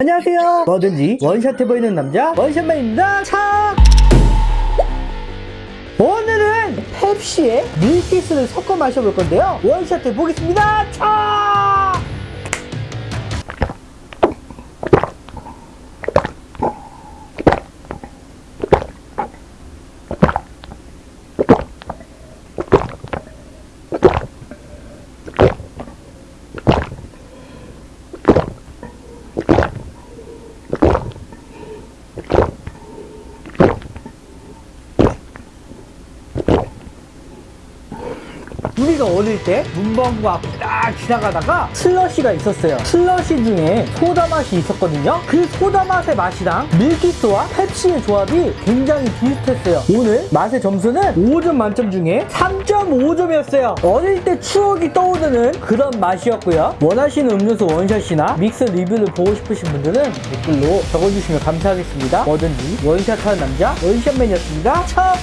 안녕하세요. 뭐든지 원샷 해 보이는 남자 원샷맨입니다. 차! 오늘은 펩시에 밀키스를 섞어 마셔볼 건데요. 원샷 해 보겠습니다. 차! 우리가 어릴 때 문방구 앞딱 지나가다가 슬러시가 있었어요. 슬러시 중에 소다 맛이 있었거든요. 그 소다 맛의 맛이랑 밀키스와 펩시의 조합이 굉장히 비슷했어요. 오늘 맛의 점수는 5점 만점 중에 3.5점이었어요. 어릴 때 추억이 떠오르는 그런 맛이었고요. 원하시는 음료수 원샷이나 믹스 리뷰를 보고 싶으신 분들은 댓글로 적어주시면 감사하겠습니다. 뭐든지 원샷하는 남자 원샷맨이었습니다. 참!